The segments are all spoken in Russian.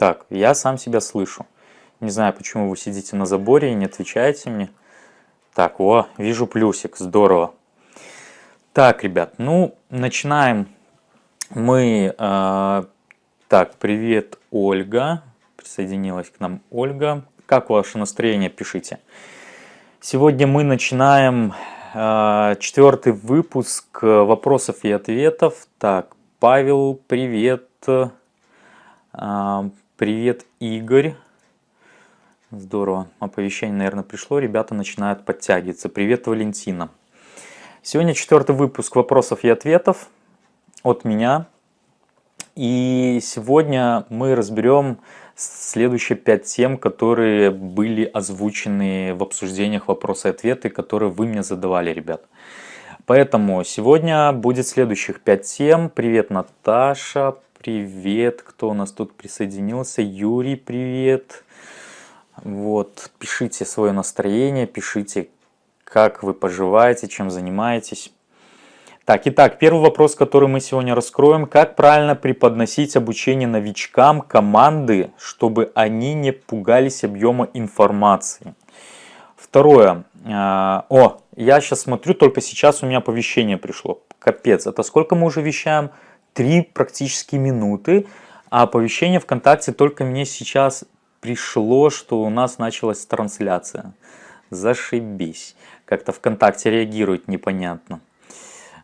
Так, я сам себя слышу. Не знаю, почему вы сидите на заборе и не отвечаете мне. Так, о, вижу плюсик, здорово. Так, ребят, ну, начинаем мы... Э, так, привет, Ольга. Присоединилась к нам Ольга. Как ваше настроение, пишите. Сегодня мы начинаем э, четвертый выпуск вопросов и ответов. Так, Павел, привет. Э, привет, Игорь. Здорово. Оповещение, наверное, пришло. Ребята начинают подтягиваться. Привет, Валентина. Сегодня четвертый выпуск вопросов и ответов от меня. И сегодня мы разберем следующие пять тем, которые были озвучены в обсуждениях вопросы и ответы, которые вы мне задавали, ребят. Поэтому сегодня будет следующих пять тем. Привет, Наташа. Привет, кто у нас тут присоединился. Юрий, привет. Вот, пишите свое настроение, пишите, как вы поживаете, чем занимаетесь. Так, итак, первый вопрос, который мы сегодня раскроем. Как правильно преподносить обучение новичкам команды, чтобы они не пугались объема информации? Второе. А, о, я сейчас смотрю, только сейчас у меня оповещение пришло. Капец, это сколько мы уже вещаем? Три практически минуты. А оповещение ВКонтакте только мне сейчас пришло, что у нас началась трансляция. Зашибись. Как-то ВКонтакте реагирует непонятно.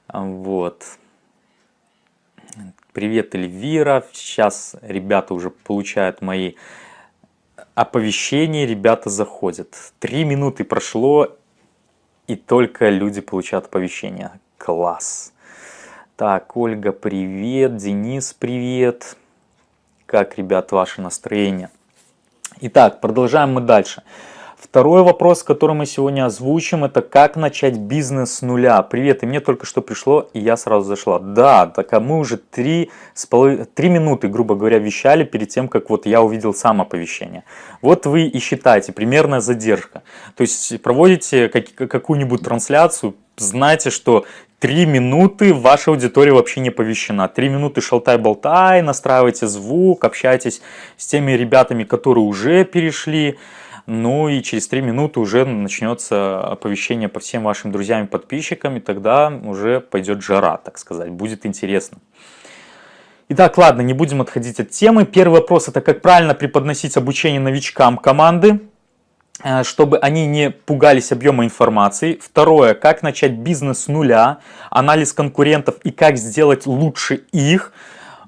Вот. Привет, Эльвира. Сейчас ребята уже получают мои оповещения, ребята заходят. Три минуты прошло, и только люди получают оповещения. Класс. Так, Ольга, привет. Денис, привет. Как, ребят, ваше настроение? Итак, продолжаем мы дальше. Второй вопрос, который мы сегодня озвучим, это как начать бизнес с нуля. Привет, и мне только что пришло, и я сразу зашла. Да, так а мы уже три, три минуты, грубо говоря, вещали перед тем, как вот я увидел сам оповещение. Вот вы и считаете, примерная задержка. То есть проводите какую-нибудь трансляцию, знайте, что Три минуты ваша аудитория вообще не оповещена. Три минуты шалтай-болтай, настраивайте звук, общайтесь с теми ребятами, которые уже перешли. Ну и через три минуты уже начнется оповещение по всем вашим друзьям и подписчикам, и тогда уже пойдет жара, так сказать, будет интересно. Итак, ладно, не будем отходить от темы. Первый вопрос это как правильно преподносить обучение новичкам команды. Э, чтобы они не пугались объема информации. Второе, как начать бизнес с нуля, анализ конкурентов и как сделать лучше их.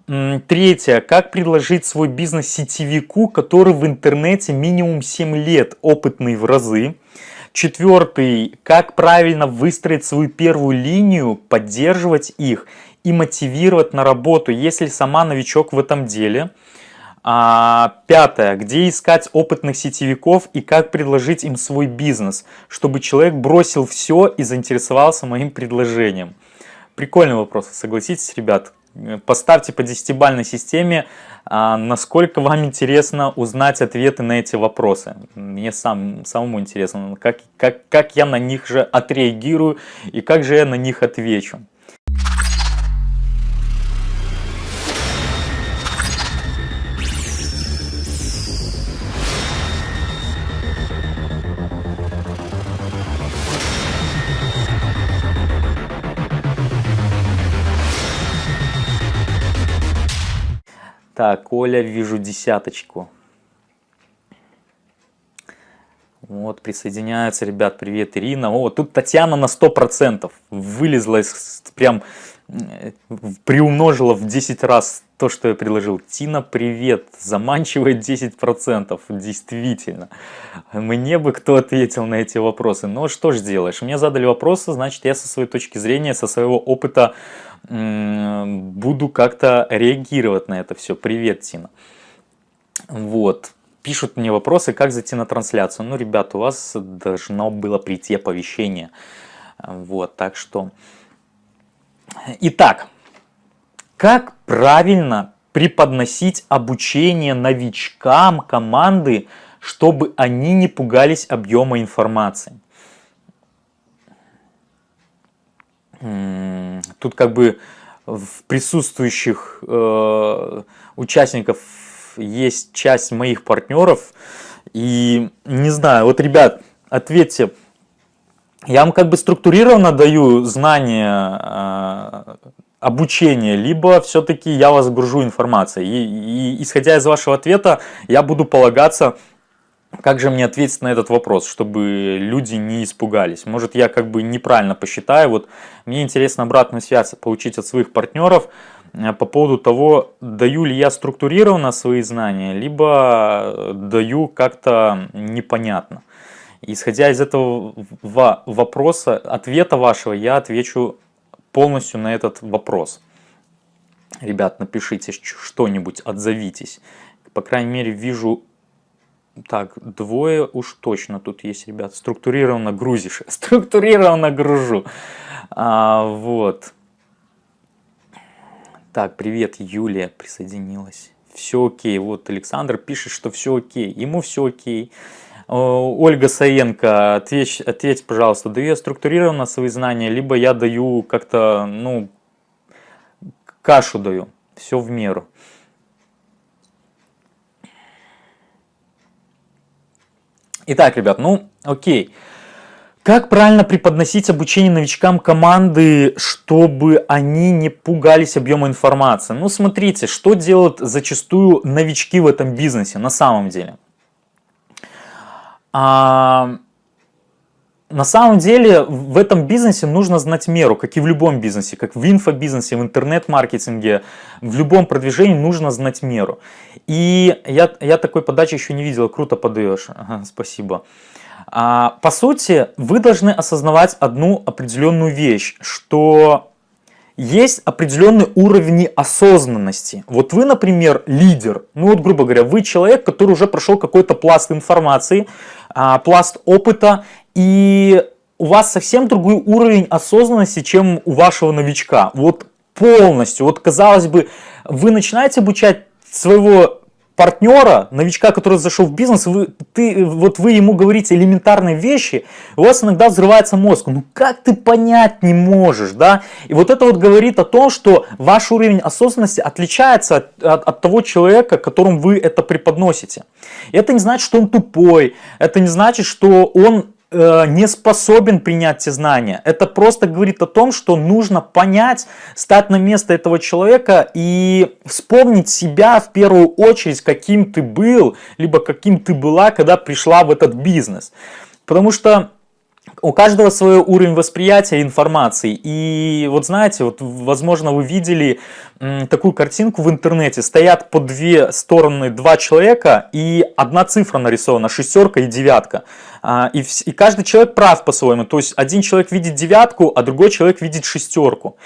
Третье, как предложить свой бизнес сетевику, который в интернете минимум 7 лет, опытный в разы. Четвертый, как правильно выстроить свою первую линию, поддерживать их и мотивировать на работу, если сама новичок в этом деле. А, пятое. Где искать опытных сетевиков и как предложить им свой бизнес, чтобы человек бросил все и заинтересовался моим предложением. Прикольный вопрос, согласитесь, ребят? Поставьте по десятибальной системе, а, насколько вам интересно узнать ответы на эти вопросы. Мне сам, самому интересно, как, как, как я на них же отреагирую и как же я на них отвечу. Так, Оля, вижу десяточку. Вот, присоединяются, ребят, привет, Ирина. О, тут Татьяна на 100% вылезла, из, прям приумножила в 10 раз то, что я предложил. Тина, привет, заманчивает 10%, действительно. Мне бы кто ответил на эти вопросы. Но что ж делаешь, мне задали вопросы, значит я со своей точки зрения, со своего опыта буду как-то реагировать на это все. Привет, Тина. Вот. Пишут мне вопросы, как зайти на трансляцию. Ну, ребят, у вас должно было прийти оповещение. Вот, так что... Итак, как правильно преподносить обучение новичкам команды, чтобы они не пугались объема информации? Тут как бы в присутствующих э, участников есть часть моих партнеров, и не знаю, вот, ребят, ответьте, я вам как бы структурированно даю знания, э, обучения, либо все-таки я вас гружу информацией. И, и исходя из вашего ответа, я буду полагаться как же мне ответить на этот вопрос, чтобы люди не испугались? Может, я как бы неправильно посчитаю. Вот мне интересно обратную связь получить от своих партнеров э, по поводу того, даю ли я структурированно свои знания, либо даю как-то непонятно. Исходя из этого вопроса, ответа вашего, я отвечу полностью на этот вопрос. Ребят, напишите что-нибудь, отзовитесь. По крайней мере, вижу так, двое уж точно тут есть, ребят. Структурированно грузишь. Структурированно гружу. А, вот. Так, привет, Юлия присоединилась. Все окей. Вот Александр пишет, что все окей. Ему все окей. Ольга Саенко, ответь, ответь, пожалуйста, даю я структурированно свои знания, либо я даю как-то, ну, кашу даю. Все в меру. Итак, ребят, ну окей. Как правильно преподносить обучение новичкам команды, чтобы они не пугались объема информации? Ну смотрите, что делают зачастую новички в этом бизнесе на самом деле. А, на самом деле в этом бизнесе нужно знать меру, как и в любом бизнесе, как в инфобизнесе, в интернет-маркетинге, в любом продвижении нужно знать меру. И я, я такой подачи еще не видел, круто подаешь, ага, спасибо. А, по сути, вы должны осознавать одну определенную вещь, что есть определенный уровень осознанности. Вот вы, например, лидер, ну вот, грубо говоря, вы человек, который уже прошел какой-то пласт информации, а, пласт опыта, и у вас совсем другой уровень осознанности, чем у вашего новичка. Вот полностью. Вот казалось бы, вы начинаете обучать своего партнера, новичка, который зашел в бизнес, вы, ты, вот вы ему говорите элементарные вещи, у вас иногда взрывается мозг. Ну как ты понять не можешь, да? И вот это вот говорит о том, что ваш уровень осознанности отличается от, от, от того человека, которому вы это преподносите. И это не значит, что он тупой, это не значит, что он не способен принять те знания. Это просто говорит о том, что нужно понять, стать на место этого человека и вспомнить себя в первую очередь, каким ты был, либо каким ты была, когда пришла в этот бизнес. Потому что у каждого свой уровень восприятия информации. И вот знаете, вот возможно вы видели такую картинку в интернете. Стоят по две стороны два человека и одна цифра нарисована, шестерка и девятка. А, и, и каждый человек прав по-своему. То есть один человек видит девятку, а другой человек видит шестерку.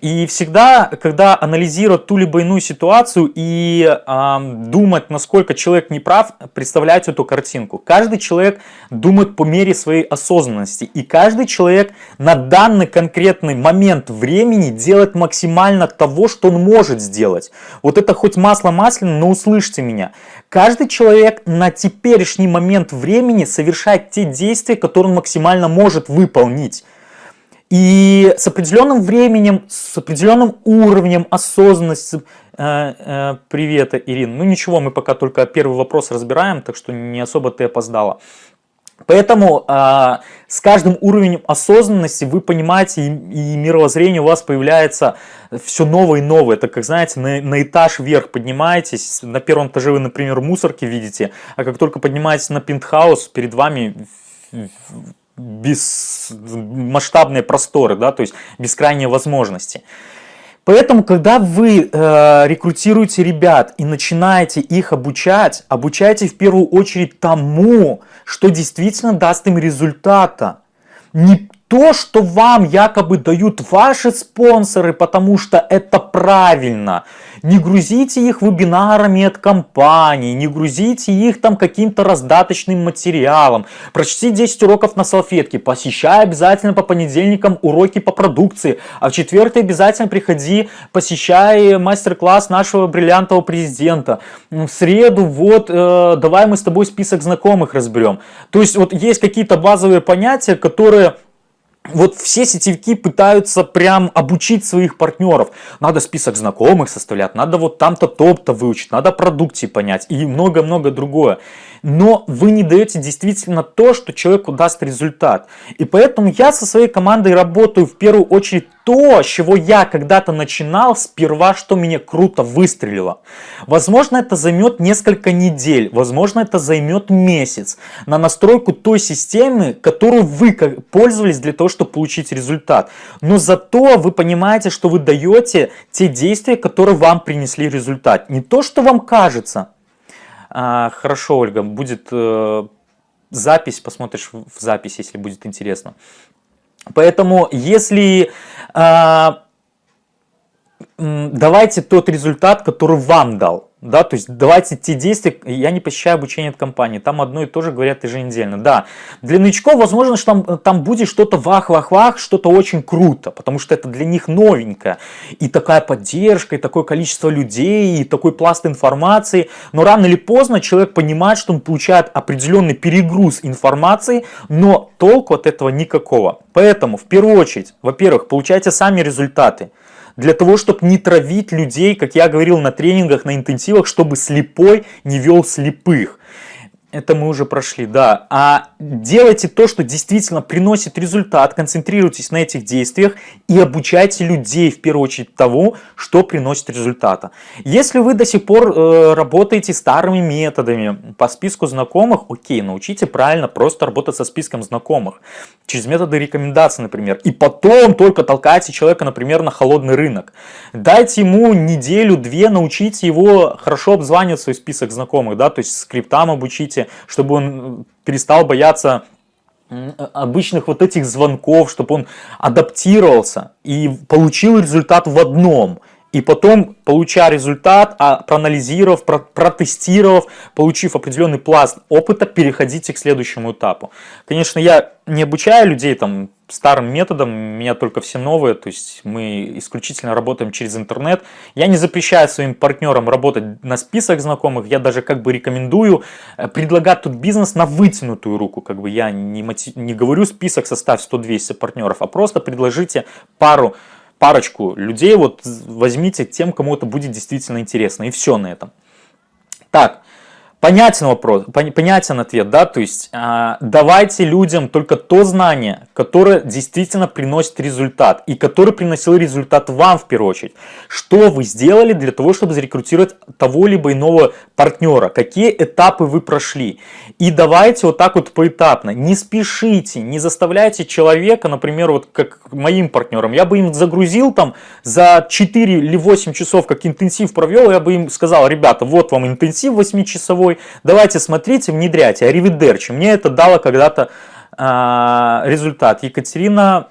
И всегда, когда анализировать ту либо иную ситуацию и э, думать, насколько человек не прав, представлять эту картинку. Каждый человек думает по мере своей осознанности. И каждый человек на данный конкретный момент времени делает максимально того, что он может сделать. Вот это хоть масло масляное, но услышьте меня. Каждый человек на теперешний момент времени совершает те действия, которые он максимально может выполнить. И с определенным временем, с определенным уровнем осознанности, э, э, привет, Ирина, ну ничего, мы пока только первый вопрос разбираем, так что не особо ты опоздала. Поэтому э, с каждым уровнем осознанности вы понимаете, и, и мировоззрение у вас появляется все новое и новое. Это как, знаете, на, на этаж вверх поднимаетесь, на первом этаже вы, например, мусорки видите, а как только поднимаетесь на пентхаус, перед вами бесмасштабные просторы, да, то есть бескрайние возможности. Поэтому, когда вы э, рекрутируете ребят и начинаете их обучать, обучайте в первую очередь тому, что действительно даст им результата. Не то, что вам якобы дают ваши спонсоры, потому что это правильно. Не грузите их вебинарами от компании, не грузите их там каким-то раздаточным материалом. Прочти 10 уроков на салфетке, посещай обязательно по понедельникам уроки по продукции, а в четверг обязательно приходи, посещай мастер-класс нашего бриллиантового президента. В среду вот э, давай мы с тобой список знакомых разберем. То есть вот есть какие-то базовые понятия, которые вот все сетевики пытаются прям обучить своих партнеров. Надо список знакомых составлять, надо вот там-то топ-то выучить, надо продукции понять и много-много другое. Но вы не даете действительно то, что человеку даст результат. И поэтому я со своей командой работаю в первую очередь то, с чего я когда-то начинал, сперва, что мне круто выстрелило. Возможно, это займет несколько недель, возможно, это займет месяц на настройку той системы, которую вы пользовались для того, чтобы получить результат. Но зато вы понимаете, что вы даете те действия, которые вам принесли результат. Не то, что вам кажется. А, хорошо, Ольга, будет э, запись, посмотришь в запись, если будет интересно. Поэтому, если э, давайте тот результат, который вам дал. Да, то есть давайте те действия, я не посещаю обучение от компании, там одно и то же говорят еженедельно. Да, для новичков возможно, что там, там будет что-то вах-вах-вах, что-то очень круто, потому что это для них новенькое. И такая поддержка, и такое количество людей, и такой пласт информации. Но рано или поздно человек понимает, что он получает определенный перегруз информации, но толку от этого никакого. Поэтому в первую очередь, во-первых, получайте сами результаты для того, чтобы не травить людей, как я говорил на тренингах, на интенсивах, чтобы слепой не вел слепых. Это мы уже прошли, да. А делайте то, что действительно приносит результат, концентрируйтесь на этих действиях и обучайте людей в первую очередь того, что приносит результата. Если вы до сих пор э, работаете старыми методами по списку знакомых, окей, научите правильно просто работать со списком знакомых. Через методы рекомендаций, например. И потом только толкайте человека, например, на холодный рынок. Дайте ему неделю-две, научите его хорошо обзванивать свой список знакомых, да, то есть скриптам обучите, чтобы он перестал бояться обычных вот этих звонков, чтобы он адаптировался и получил результат в одном. И потом, получая результат, а проанализировав, протестировав, получив определенный пласт опыта, переходите к следующему этапу. Конечно, я не обучаю людей там старым методом, у меня только все новые, то есть мы исключительно работаем через интернет. Я не запрещаю своим партнерам работать на список знакомых, я даже как бы рекомендую э, предлагать тут бизнес на вытянутую руку, как бы я не, мотив... не говорю список составь 100-200 партнеров, а просто предложите пару парочку людей, вот возьмите тем, кому это будет действительно интересно, и все на этом. Так, Понятен вопрос, понятен ответ, да, то есть э, давайте людям только то знание, которое действительно приносит результат и которое приносил результат вам в первую очередь. Что вы сделали для того, чтобы зарекрутировать того либо иного партнера, какие этапы вы прошли. И давайте вот так вот поэтапно, не спешите, не заставляйте человека, например, вот как моим партнерам, я бы им загрузил там за 4 или 8 часов, как интенсив провел, я бы им сказал, ребята, вот вам интенсив 8-часовой, собой. Давайте смотрите, внедряйте. Аривидерчи. Мне это дало когда-то а, результат. Екатерина,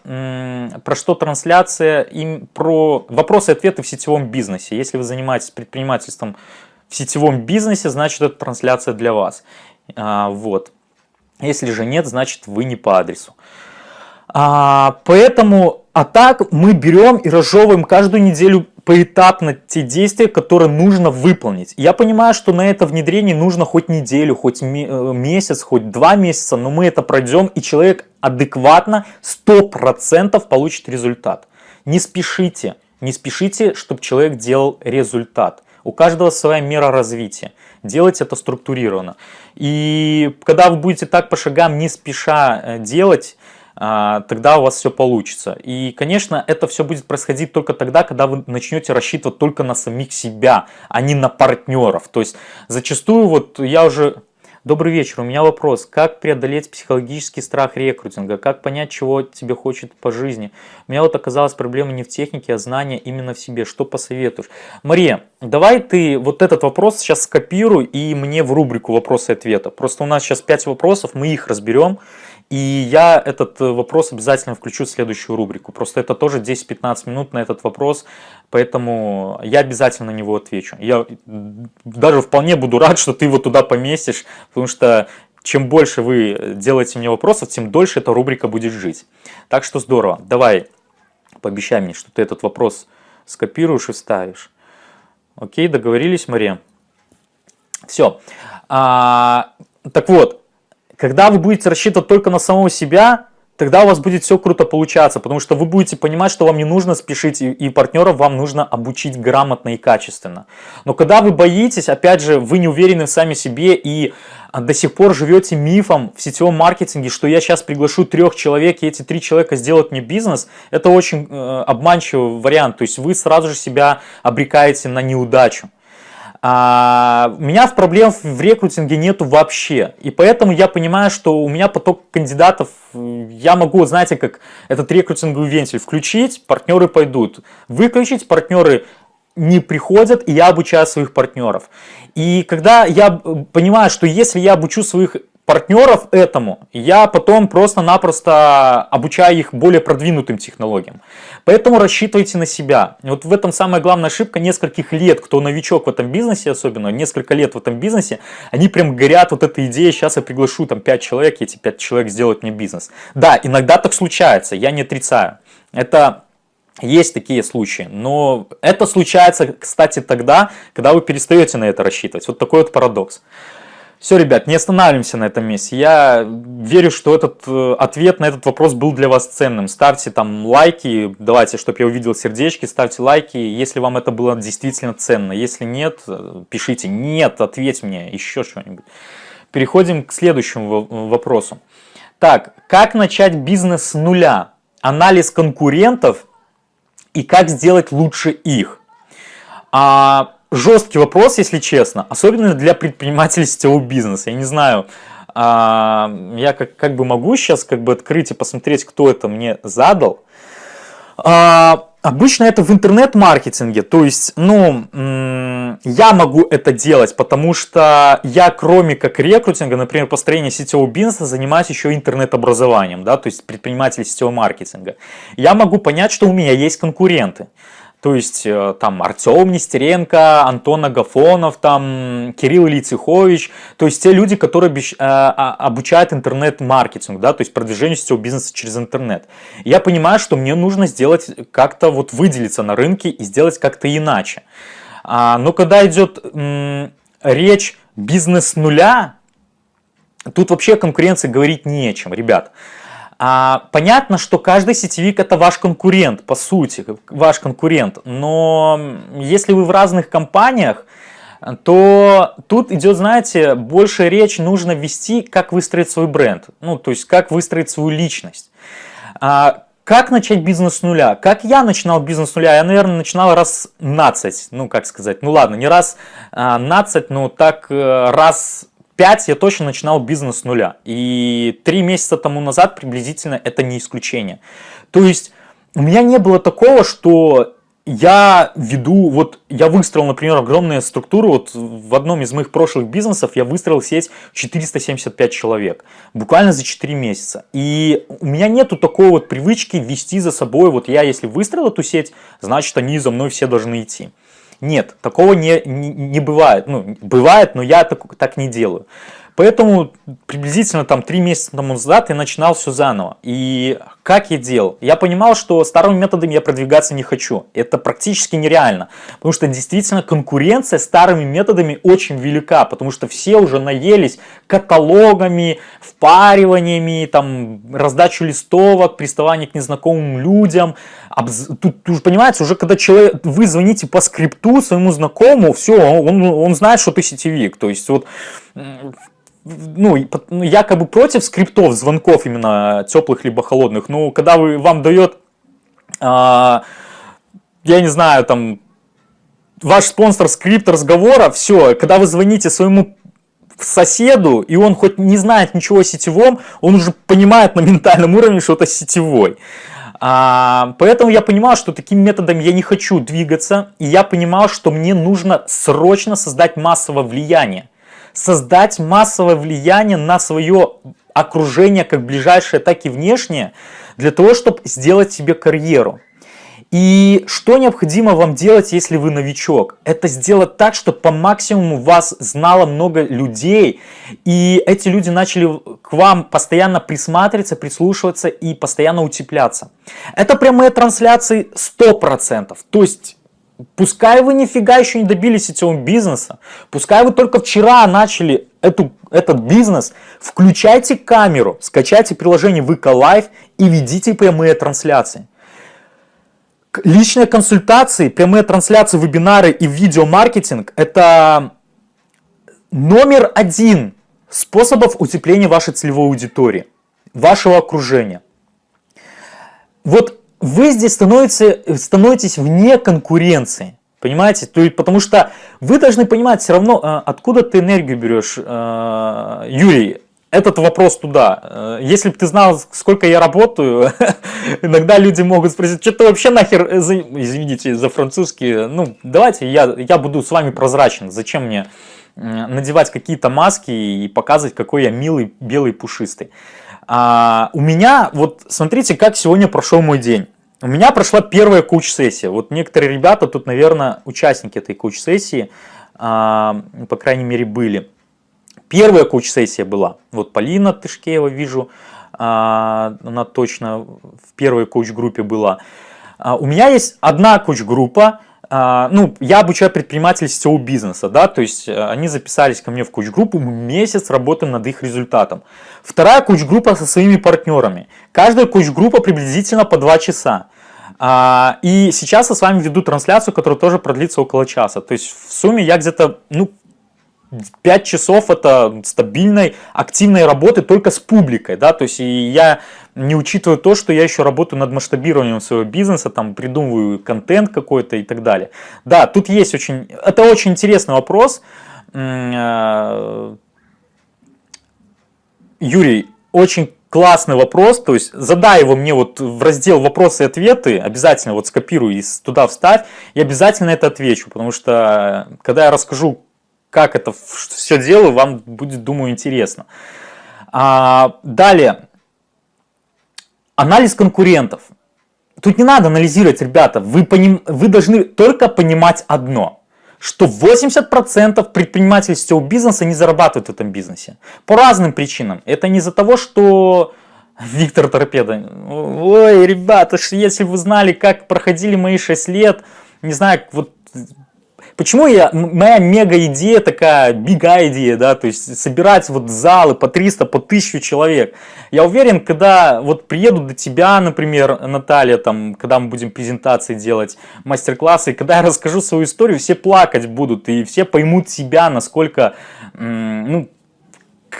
про что трансляция? Им про вопросы и ответы в сетевом бизнесе. Если вы занимаетесь предпринимательством в сетевом бизнесе, значит это трансляция для вас. А, вот. Если же нет, значит вы не по адресу. А, поэтому, а так мы берем и разжевываем каждую неделю поэтапно те действия, которые нужно выполнить. Я понимаю, что на это внедрение нужно хоть неделю, хоть э, месяц, хоть два месяца, но мы это пройдем, и человек адекватно 100% получит результат. Не спешите, не спешите, чтобы человек делал результат. У каждого своя мера развития. Делайте это структурированно. И когда вы будете так по шагам не спеша э, делать, тогда у вас все получится. И, конечно, это все будет происходить только тогда, когда вы начнете рассчитывать только на самих себя, а не на партнеров. То есть зачастую вот я уже... Добрый вечер, у меня вопрос. Как преодолеть психологический страх рекрутинга? Как понять, чего тебе хочет по жизни? У меня вот оказалась проблема не в технике, а знания именно в себе. Что посоветуешь? Мария, давай ты вот этот вопрос сейчас скопируй и мне в рубрику вопросы и ответы. Просто у нас сейчас 5 вопросов, мы их разберем. И я этот э, вопрос обязательно включу в следующую рубрику. Просто это тоже 10-15 минут на этот вопрос, поэтому я обязательно на него отвечу. Я даже вполне буду рад, что ты его туда поместишь, потому что чем больше вы делаете мне вопросов, тем дольше эта рубрика будет жить. Так что здорово. Давай, пообещай мне, что ты этот вопрос скопируешь и вставишь. Окей, договорились, Мария? Все. А, так вот, когда вы будете рассчитывать только на самого себя, тогда у вас будет все круто получаться, потому что вы будете понимать, что вам не нужно спешить, и, партнеров вам нужно обучить грамотно и качественно. Но когда вы боитесь, опять же, вы не уверены в сами себе и а, до сих пор живете мифом в сетевом маркетинге, что я сейчас приглашу трех человек, и эти три человека сделают мне бизнес, это очень э, обманчивый вариант. То есть вы сразу же себя обрекаете на неудачу. А, у меня проблем в рекрутинге нету вообще. И поэтому я понимаю, что у меня поток кандидатов, я могу, знаете, как этот рекрутинговый вентиль включить, партнеры пойдут. Выключить, партнеры не приходят, и я обучаю своих партнеров. И когда я понимаю, что если я обучу своих партнеров этому, я потом просто-напросто обучаю их более продвинутым технологиям. Поэтому рассчитывайте на себя. Вот в этом самая главная ошибка нескольких лет, кто новичок в этом бизнесе особенно, несколько лет в этом бизнесе, они прям горят вот этой идеей, сейчас я приглашу там 5 человек, эти 5 человек сделают мне бизнес. Да, иногда так случается, я не отрицаю. Это есть такие случаи, но это случается, кстати, тогда, когда вы перестаете на это рассчитывать. Вот такой вот парадокс. Все, ребят, не останавливаемся на этом месте. Я верю, что этот э, ответ на этот вопрос был для вас ценным. Ставьте там лайки, давайте, чтобы я увидел сердечки, ставьте лайки, если вам это было действительно ценно. Если нет, э, пишите «нет», ответь мне, еще что-нибудь. Переходим к следующему вопросу. Так, как начать бизнес с нуля? Анализ конкурентов и как сделать лучше их? А, жесткий вопрос, если честно, особенно для предпринимателей сетевого бизнеса. Я не знаю, а, я как, как бы могу сейчас как бы открыть и посмотреть, кто это мне задал. А, обычно это в интернет-маркетинге, то есть, ну, я могу это делать, потому что я, кроме как рекрутинга, например, построения сетевого бизнеса, занимаюсь еще интернет-образованием, да, то есть предприниматель сетевого маркетинга. Я могу понять, что у меня есть конкуренты. То есть э, там Артем Нестеренко, Антон Агафонов, там Кирилл Лицехович, то есть те люди, которые э, а, обучают интернет-маркетингу, да, то есть продвижению сетевого бизнеса через интернет. Я понимаю, что мне нужно сделать как-то вот выделиться на рынке и сделать как-то иначе. А, но когда идет речь бизнес нуля, тут вообще о конкуренции говорить не о чем, ребят. А, понятно, что каждый сетевик это ваш конкурент, по сути, ваш конкурент. Но если вы в разных компаниях, то тут идет, знаете, больше речь нужно вести, как выстроить свой бренд. Ну, то есть, как выстроить свою личность. А, как начать бизнес с нуля? Как я начинал бизнес с нуля? Я, наверное, начинал раз 15, ну, как сказать, ну ладно, не раз 15, а, но так э, раз 5 я точно начинал бизнес с нуля. И 3 месяца тому назад приблизительно это не исключение. То есть у меня не было такого, что я веду, вот я выстроил, например, огромную структуру, вот в одном из моих прошлых бизнесов я выстроил сеть 475 человек, буквально за 4 месяца. И у меня нету такой вот привычки вести за собой, вот я если выстроил эту сеть, значит они за мной все должны идти. Нет, такого не, не, не бывает. Ну, бывает, но я так, так не делаю. Поэтому приблизительно там три месяца тому назад я начинал все заново. И как я делал? Я понимал, что старыми методами я продвигаться не хочу. Это практически нереально. Потому что действительно конкуренция старыми методами очень велика. Потому что все уже наелись каталогами, впариваниями, там, раздачу листовок, приставание к незнакомым людям. Тут, тут понимаете, уже когда человек, вы звоните по скрипту своему знакомому, все, он, он знает, что ты сетевик. То есть вот ну, ну, я как бы против скриптов, звонков именно теплых либо холодных. Ну, когда вы, вам дает, а, я не знаю, там, ваш спонсор скрипт разговора, все, когда вы звоните своему соседу, и он хоть не знает ничего о сетевом, он уже понимает на ментальном уровне, что это сетевой. А, поэтому я понимал, что таким методом я не хочу двигаться, и я понимал, что мне нужно срочно создать массовое влияние создать массовое влияние на свое окружение, как ближайшее, так и внешнее, для того, чтобы сделать себе карьеру. И что необходимо вам делать, если вы новичок? Это сделать так, чтобы по максимуму вас знало много людей, и эти люди начали к вам постоянно присматриваться, прислушиваться и постоянно утепляться. Это прямые трансляции 100%. То есть Пускай вы нифига еще не добились сетевого бизнеса, пускай вы только вчера начали эту, этот бизнес, включайте камеру, скачайте приложение ВК Live и ведите прямые трансляции. Личные консультации, прямые трансляции, вебинары и видеомаркетинг – это номер один способов утепления вашей целевой аудитории, вашего окружения. Вот вы здесь становитесь, становитесь вне конкуренции. Понимаете? То есть, потому что вы должны понимать все равно, а, откуда ты энергию берешь. А, Юрий, этот вопрос туда. Э, если бы ты знал, сколько я работаю, иногда люди могут спросить, что ты вообще нахер, э, извините за французский, ну давайте я, я буду с вами прозрачен, зачем мне надевать какие-то маски и показывать, какой я милый, белый, пушистый. А, у меня, вот смотрите, как сегодня прошел мой день. У меня прошла первая коуч-сессия. Вот некоторые ребята тут, наверное, участники этой коуч-сессии, а, по крайней мере, были. Первая коуч-сессия была. Вот Полина Тышкеева вижу, а, она точно в первой коуч-группе была. А, у меня есть одна коуч-группа, а, ну, я обучаю предпринимателей сетевого бизнеса, да, то есть э, они записались ко мне в коуч-группу, мы месяц работаем над их результатом. Вторая коуч-группа со своими партнерами. Каждая коуч-группа приблизительно по 2 часа. А, и сейчас я с вами веду трансляцию, которая тоже продлится около часа. То есть в сумме я где-то, ну, 5 часов это стабильной, активной работы только с публикой, да, то есть и я не учитываю то, что я еще работаю над масштабированием своего бизнеса, там придумываю контент какой-то и так далее. Да, тут есть очень, это очень интересный вопрос. Э, Юрий, очень классный вопрос, то есть задай его мне вот в раздел вопросы и ответы, обязательно вот скопируй и туда вставь, и обязательно это отвечу, потому что когда я расскажу, как это все делаю, вам будет, думаю, интересно. А, далее, анализ конкурентов. Тут не надо анализировать, ребята, вы, поним, вы должны только понимать одно, что 80% предпринимателей сетевого бизнеса не зарабатывают в этом бизнесе. По разным причинам. Это не из-за того, что Виктор Торпеда, ой, ребята, если вы знали, как проходили мои 6 лет, не знаю, вот Почему я, моя мега идея такая, бига идея, да, то есть собирать вот залы по 300, по 1000 человек. Я уверен, когда вот приеду до тебя, например, Наталья, там, когда мы будем презентации делать, мастер-классы, когда я расскажу свою историю, все плакать будут, и все поймут себя, насколько, ну,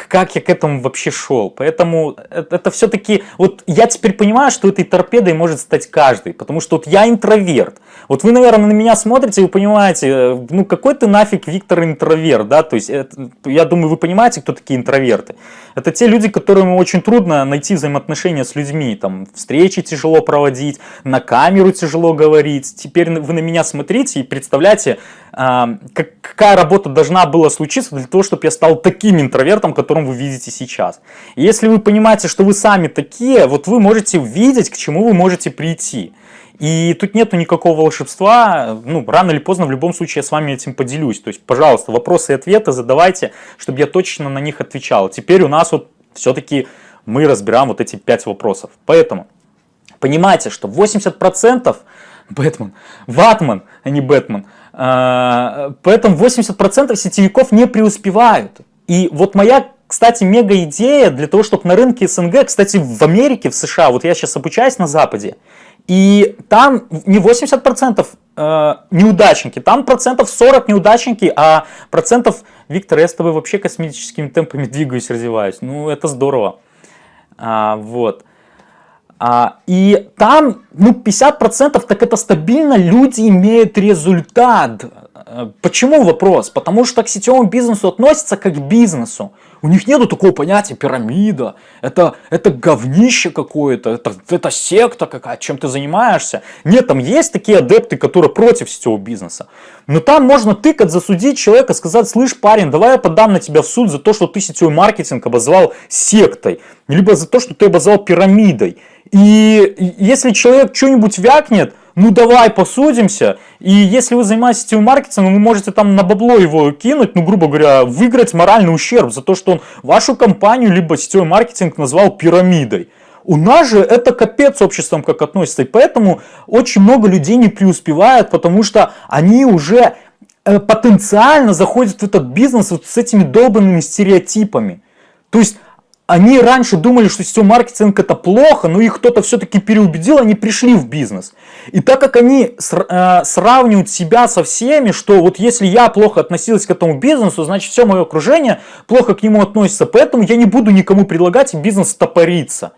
как я к этому вообще шел. Поэтому это, это все-таки, вот я теперь понимаю, что этой торпедой может стать каждый, потому что вот я интроверт. Вот вы, наверное, на меня смотрите, вы понимаете, э, ну какой ты нафиг Виктор интроверт, да, то есть это, я думаю, вы понимаете, кто такие интроверты. Это те люди, которым очень трудно найти взаимоотношения с людьми, там встречи тяжело проводить, на камеру тяжело говорить. Теперь вы на меня смотрите и представляете, какая работа должна была случиться для того, чтобы я стал таким интровертом, которым вы видите сейчас. И если вы понимаете, что вы сами такие, вот вы можете видеть, к чему вы можете прийти. И тут нету никакого волшебства, ну, рано или поздно в любом случае я с вами этим поделюсь. То есть, пожалуйста, вопросы и ответы задавайте, чтобы я точно на них отвечал. Теперь у нас вот все-таки мы разбираем вот эти пять вопросов. Поэтому понимайте, что 80% Бэтмен, Ватман, а не Бэтмен, а, поэтому 80% сетевиков не преуспевают. И вот моя кстати, мега идея для того, чтобы на рынке СНГ, кстати, в Америке, в США, вот я сейчас обучаюсь на Западе, и там не 80% э, неудачники, там процентов 40 неудачники, а процентов, Виктор, я с тобой вообще космическими темпами двигаюсь, развиваюсь. Ну, это здорово. А, вот. А, и там, ну, 50% так это стабильно, люди имеют результат. Э, почему вопрос? Потому что к сетевому бизнесу относятся как к бизнесу. У них нету такого понятия пирамида, это, это говнище какое-то, это, это секта какая, чем ты занимаешься. Нет, там есть такие адепты, которые против сетевого бизнеса. Но там можно тыкать, засудить человека, сказать, слышь, парень, давай я подам на тебя в суд за то, что ты сетевой маркетинг обозвал сектой, либо за то, что ты обозвал пирамидой. И если человек что-нибудь вякнет, ну давай посудимся. И если вы занимаетесь сетевым маркетингом, вы можете там на бабло его кинуть, ну грубо говоря, выиграть моральный ущерб за то, что он вашу компанию либо сетевой маркетинг назвал пирамидой. У нас же это капец обществом как относится, и поэтому очень много людей не преуспевают, потому что они уже э, потенциально заходят в этот бизнес вот с этими долбанными стереотипами. То есть они раньше думали, что сетевой маркетинг это плохо, но их кто-то все-таки переубедил, они пришли в бизнес. И так как они э, сравнивают себя со всеми, что вот если я плохо относилась к этому бизнесу, значит все мое окружение плохо к нему относится, поэтому я не буду никому предлагать, бизнес стопорится.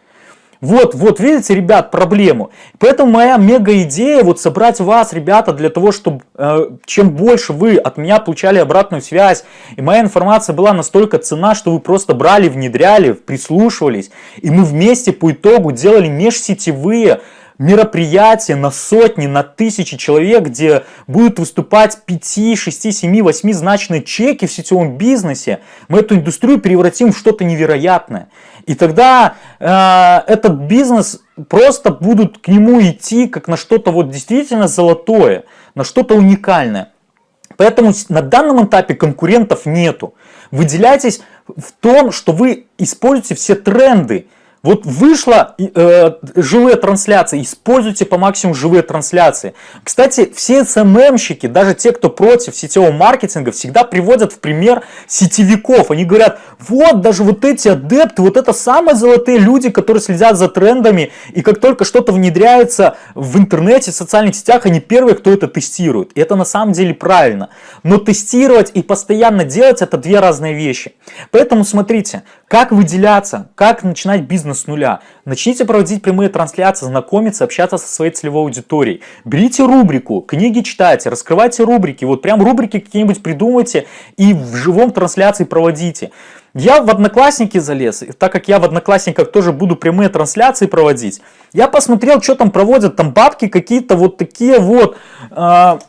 Вот, вот, видите, ребят, проблему. Поэтому моя мега идея вот собрать вас, ребята, для того, чтобы э, чем больше вы от меня получали обратную связь, и моя информация была настолько цена, что вы просто брали, внедряли, прислушивались, и мы вместе по итогу делали межсетевые мероприятия на сотни, на тысячи человек, где будут выступать 5, 6, 7, 8 значные чеки в сетевом бизнесе, мы эту индустрию превратим в что-то невероятное. И тогда э, этот бизнес просто будут к нему идти как на что-то вот действительно золотое, на что-то уникальное. Поэтому на данном этапе конкурентов нету. Выделяйтесь в том, что вы используете все тренды, вот вышла э, живые трансляции, используйте по максимуму живые трансляции. Кстати, все СММщики, даже те, кто против сетевого маркетинга, всегда приводят в пример сетевиков. Они говорят, вот даже вот эти адепты, вот это самые золотые люди, которые следят за трендами, и как только что-то внедряется в интернете, в социальных сетях, они первые, кто это тестирует. И это на самом деле правильно. Но тестировать и постоянно делать это две разные вещи. Поэтому смотрите, как выделяться, как начинать бизнес с нуля. Начните проводить прямые трансляции, знакомиться, общаться со своей целевой аудиторией. Берите рубрику, книги читайте, раскрывайте рубрики. Вот прям рубрики какие-нибудь придумайте и в живом трансляции проводите. Я в Одноклассники залез, так как я в Одноклассниках тоже буду прямые трансляции проводить. Я посмотрел, что там проводят, там бабки какие-то вот такие вот... Э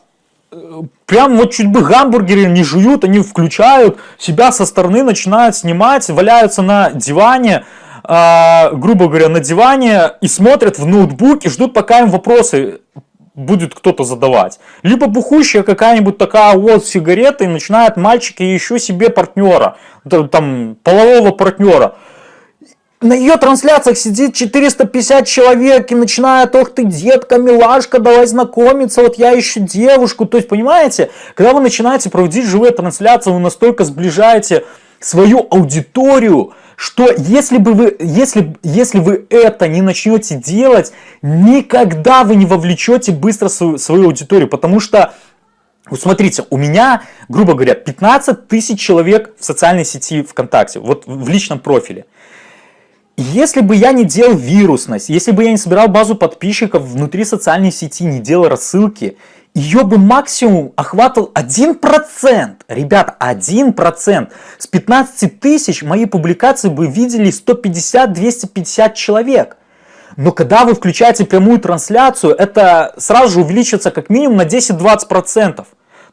прям вот чуть бы гамбургеры не жуют, они включают, себя со стороны начинают снимать, валяются на диване, э, грубо говоря, на диване и смотрят в ноутбук и ждут, пока им вопросы будет кто-то задавать. Либо бухущая какая-нибудь такая вот сигарета и начинают мальчики еще себе партнера, там полового партнера на ее трансляциях сидит 450 человек и начинает, ох ты, детка, милашка, давай знакомиться, вот я ищу девушку. То есть, понимаете, когда вы начинаете проводить живые трансляции, вы настолько сближаете свою аудиторию, что если бы вы, если, если вы это не начнете делать, никогда вы не вовлечете быстро свою, свою аудиторию, потому что вот смотрите, у меня, грубо говоря, 15 тысяч человек в социальной сети ВКонтакте, вот в личном профиле. Если бы я не делал вирусность, если бы я не собирал базу подписчиков внутри социальной сети, не делал рассылки, ее бы максимум охватывал 1%. Ребят, 1%. С 15 тысяч мои публикации бы видели 150-250 человек. Но когда вы включаете прямую трансляцию, это сразу же увеличится как минимум на 10-20%.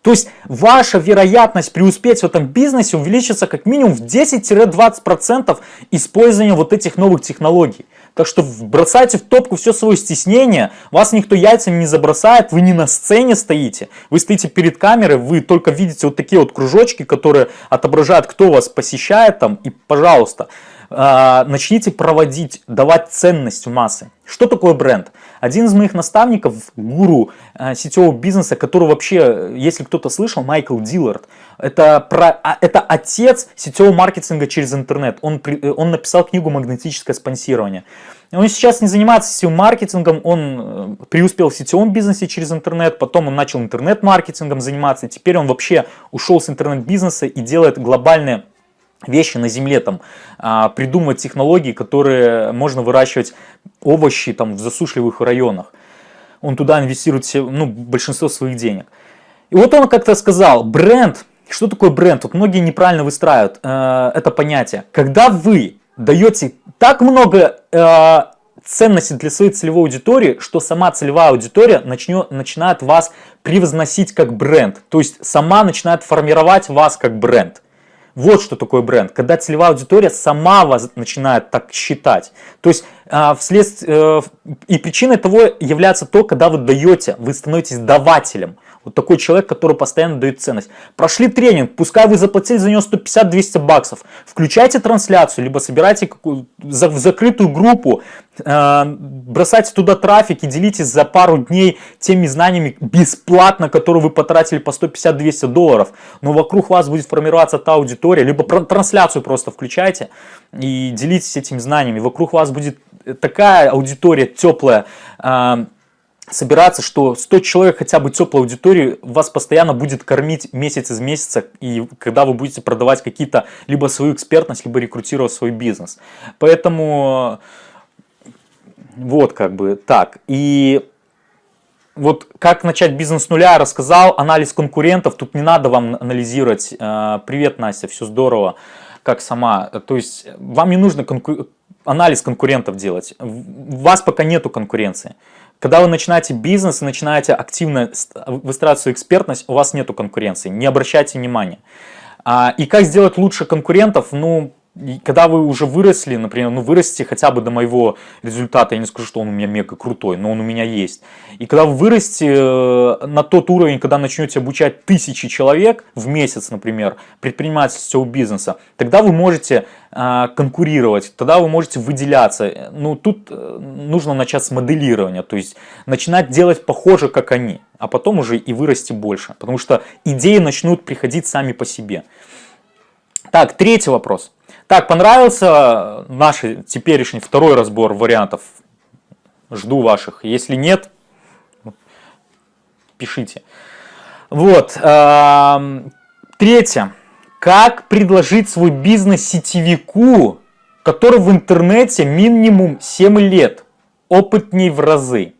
То есть ваша вероятность преуспеть в этом бизнесе увеличится как минимум в 10-20% использования вот этих новых технологий. Так что бросайте в топку все свое стеснение, вас никто яйцами не забросает, вы не на сцене стоите, вы стоите перед камерой, вы только видите вот такие вот кружочки, которые отображают, кто вас посещает там, и пожалуйста, а, начните проводить, давать ценность в массы. Что такое бренд? Один из моих наставников, гуру э, сетевого бизнеса, который вообще, если кто-то слышал, Майкл Диллард, это, про, а, это отец сетевого маркетинга через интернет. Он, э, он написал книгу «Магнетическое спонсирование». Он сейчас не занимается сетевым маркетингом, он э, преуспел в сетевом бизнесе через интернет, потом он начал интернет-маркетингом заниматься, теперь он вообще ушел с интернет-бизнеса и делает глобальные вещи на земле, там, а, придумывать технологии, которые можно выращивать овощи там, в засушливых районах. Он туда инвестирует все, ну, большинство своих денег. И вот он как-то сказал, бренд, что такое бренд? Вот многие неправильно выстраивают э, это понятие. Когда вы даете так много э, ценности для своей целевой аудитории, что сама целевая аудитория начнет, начинает вас превозносить как бренд. То есть сама начинает формировать вас как бренд. Вот что такое бренд, когда целевая аудитория сама вас начинает так считать. То есть а, вследствие, э, и причиной того является то, когда вы даете, вы становитесь давателем. Вот такой человек, который постоянно дает ценность. Прошли тренинг, пускай вы заплатили за него 150-200 баксов. Включайте трансляцию, либо собирайте в закрытую группу, э, бросайте туда трафик и делитесь за пару дней теми знаниями бесплатно, которые вы потратили по 150-200 долларов. Но вокруг вас будет формироваться та аудитория, либо трансляцию просто включайте и делитесь этими знаниями. Вокруг вас будет такая аудитория теплая, э, собираться, что 100 человек хотя бы теплой аудитории вас постоянно будет кормить месяц из месяца, и когда вы будете продавать какие-то либо свою экспертность, либо рекрутировать свой бизнес. Поэтому вот как бы так. И вот как начать бизнес с нуля, я рассказал, анализ конкурентов, тут не надо вам анализировать, э, привет, Настя, все здорово, как сама, то есть вам не нужно конку... анализ конкурентов делать, у вас пока нету конкуренции. Когда вы начинаете бизнес и начинаете активно выстраивать свою экспертность, у вас нету конкуренции, не обращайте внимания. А, и как сделать лучше конкурентов? Ну, когда вы уже выросли, например, ну вырастите хотя бы до моего результата, я не скажу, что он у меня мега крутой, но он у меня есть. И когда вы вырастете э, на тот уровень, когда начнете обучать тысячи человек в месяц, например, предпринимательского бизнеса, тогда вы можете э, конкурировать, тогда вы можете выделяться. Ну тут э, нужно начать с моделирования, то есть начинать делать похоже, как они, а потом уже и вырасти больше, потому что идеи начнут приходить сами по себе. Так, третий вопрос. Так, понравился наш теперешний второй разбор вариантов? Жду ваших. Если нет, пишите. Вот. Эм, третье. Как предложить свой бизнес сетевику, который в интернете минимум 7 лет, опытней в разы?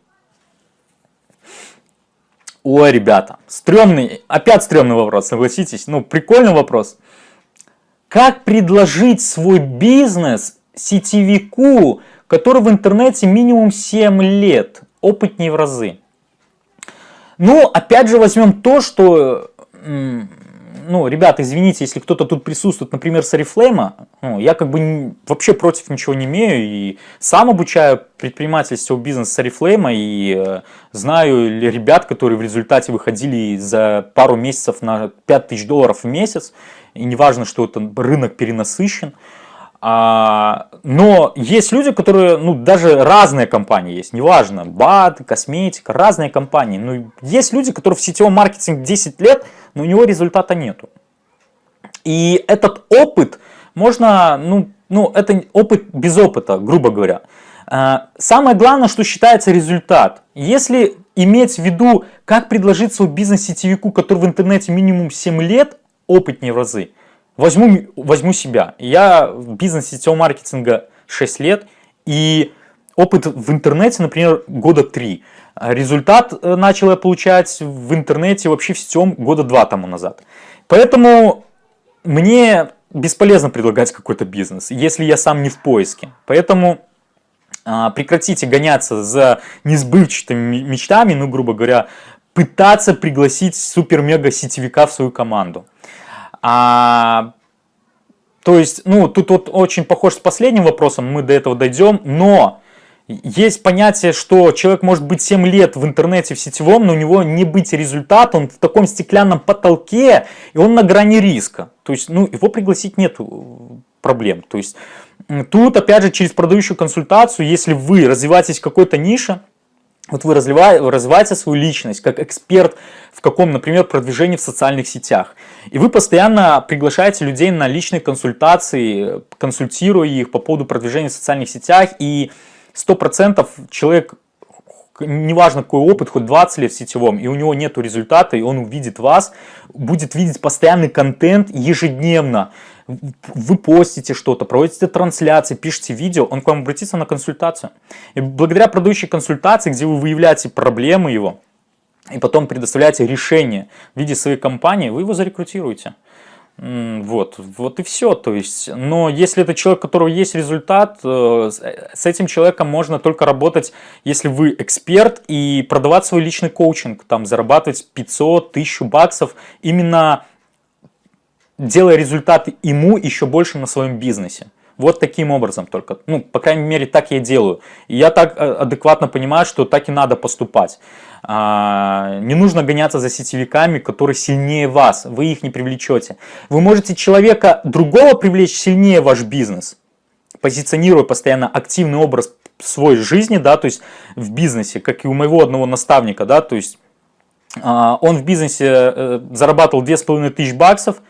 Ой, ребята, стрёмный, опять стрёмный вопрос, согласитесь? Ну, прикольный вопрос. Как предложить свой бизнес сетевику, который в интернете минимум 7 лет, опытнее в разы? Ну, опять же возьмем то, что, ну, ребята, извините, если кто-то тут присутствует, например, с Oriflame, ну, я как бы вообще против ничего не имею, и сам обучаю предпринимательство бизнес с Oriflame, и э, знаю ребят, которые в результате выходили за пару месяцев на 5000 долларов в месяц, и неважно, что это рынок перенасыщен. А, но есть люди, которые, ну, даже разные компании есть, неважно, БАД, косметика, разные компании. Но есть люди, которые в сетевом маркетинге 10 лет, но у него результата нету. И этот опыт можно, ну, ну это опыт без опыта, грубо говоря. А, самое главное, что считается результат. Если иметь в виду, как предложить свой бизнес сетевику, который в интернете минимум 7 лет, опытнее в разы. Возьму, возьму себя. Я в бизнесе сетевого маркетинга 6 лет, и опыт в интернете, например, года 3. Результат э, начал я получать в интернете вообще в сетевом года 2 тому назад. Поэтому мне бесполезно предлагать какой-то бизнес, если я сам не в поиске. Поэтому а, прекратите гоняться за несбывчатыми мечтами, ну, грубо говоря, пытаться пригласить супер-мега сетевика в свою команду. А, то есть, ну, тут вот очень похож с последним вопросом, мы до этого дойдем, но есть понятие, что человек может быть 7 лет в интернете, в сетевом, но у него не быть результата, он в таком стеклянном потолке, и он на грани риска. То есть, ну, его пригласить нет проблем. То есть, тут, опять же, через продающую консультацию, если вы развиваетесь в какой-то нише, вот вы развиваете свою личность как эксперт в каком, например, продвижении в социальных сетях. И вы постоянно приглашаете людей на личные консультации, консультируя их по поводу продвижения в социальных сетях. И 100% человек, неважно какой опыт, хоть 20 лет в сетевом, и у него нет результата, и он увидит вас, будет видеть постоянный контент ежедневно вы постите что-то, проводите трансляции, пишете видео, он к вам обратится на консультацию. И благодаря продающей консультации, где вы выявляете проблемы его, и потом предоставляете решение в виде своей компании, вы его зарекрутируете. Вот, вот и все. То есть, но если это человек, у которого есть результат, э, с этим человеком можно только работать, если вы эксперт и продавать свой личный коучинг, там зарабатывать 500, 1000 баксов именно делая результаты ему еще больше на своем бизнесе. Вот таким образом только. Ну, по крайней мере, так я делаю. И я так э, адекватно понимаю, что так и надо поступать. А, не нужно гоняться за сетевиками, которые сильнее вас. Вы их не привлечете. Вы можете человека другого привлечь сильнее ваш бизнес, позиционируя постоянно активный образ свой жизни, да, то есть в бизнесе, как и у моего одного наставника, да, то есть а, он в бизнесе э, зарабатывал 2500 баксов,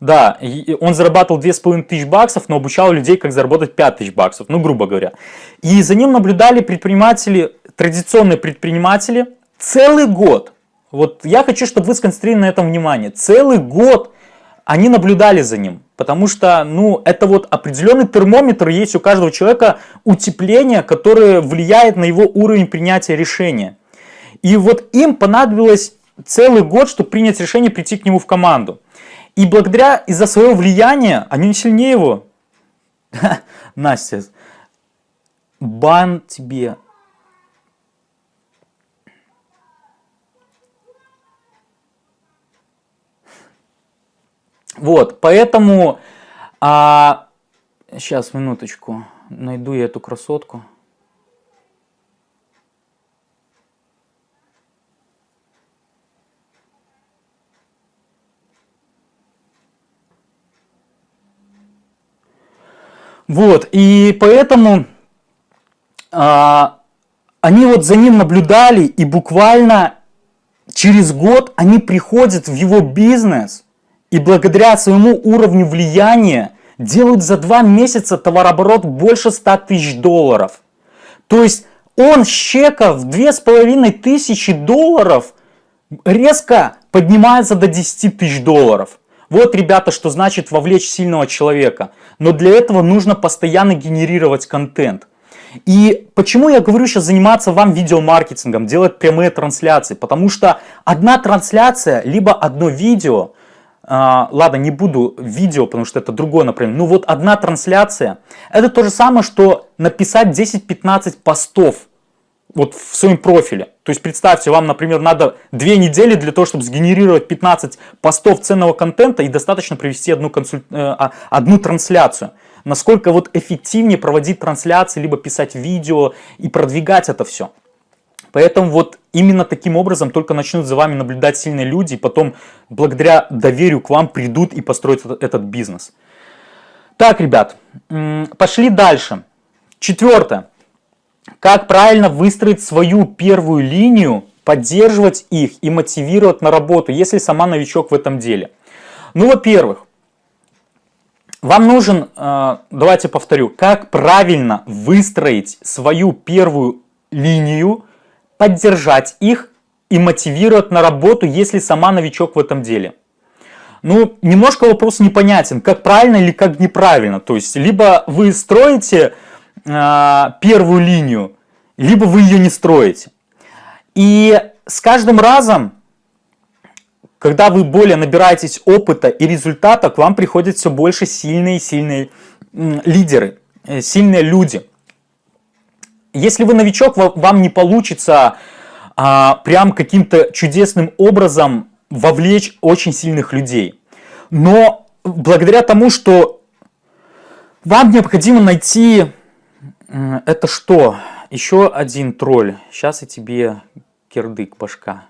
да, он зарабатывал 2500 баксов, но обучал людей, как заработать 5000 баксов, ну, грубо говоря. И за ним наблюдали предприниматели, традиционные предприниматели, целый год. Вот я хочу, чтобы вы сконцентрировали на этом внимание. Целый год они наблюдали за ним. Потому что, ну, это вот определенный термометр есть у каждого человека утепление, которое влияет на его уровень принятия решения. И вот им понадобилось целый год, чтобы принять решение прийти к нему в команду. И благодаря, из-за своего влияния, они не сильнее его. Настя, бан тебе. Вот, поэтому, а, сейчас, минуточку, найду я эту красотку. Вот, и поэтому а, они вот за ним наблюдали, и буквально через год они приходят в его бизнес, и благодаря своему уровню влияния делают за два месяца товарооборот больше 100 тысяч долларов. То есть он с чека в половиной тысячи долларов резко поднимается до 10 тысяч долларов. Вот, ребята, что значит вовлечь сильного человека. Но для этого нужно постоянно генерировать контент. И почему я говорю сейчас заниматься вам видеомаркетингом, делать прямые трансляции? Потому что одна трансляция, либо одно видео, э, ладно, не буду видео, потому что это другое направление, ну вот одна трансляция, это то же самое, что написать 10-15 постов вот в своем профиле. То есть представьте, вам, например, надо две недели для того, чтобы сгенерировать 15 постов ценного контента и достаточно провести одну, консуль... Э, а, одну трансляцию. Насколько вот эффективнее проводить трансляции, либо писать видео и продвигать это все. Поэтому вот именно таким образом только начнут за вами наблюдать сильные люди, и потом благодаря доверию к вам придут и построят этот бизнес. Так, ребят, пошли дальше. Четвертое. Как правильно выстроить свою первую линию, поддерживать их и мотивировать на работу, если сама новичок в этом деле? Ну, во-первых, вам нужен, э, давайте повторю, как правильно выстроить свою первую линию, поддержать их и мотивировать на работу, если сама новичок в этом деле. Ну, немножко вопрос непонятен, как правильно или как неправильно. То есть, либо вы строите первую линию, либо вы ее не строите. И с каждым разом, когда вы более набираетесь опыта и результата, к вам приходят все больше сильные сильные лидеры, э, сильные люди. Если вы новичок, вам не получится а, прям каким-то чудесным образом вовлечь очень сильных людей. Но благодаря тому, что вам необходимо найти это что? Еще один тролль. Сейчас я тебе кирдык башка.